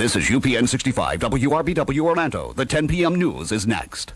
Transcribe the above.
This is UPN 65 WRBW Orlando. The 10 p.m. news is next.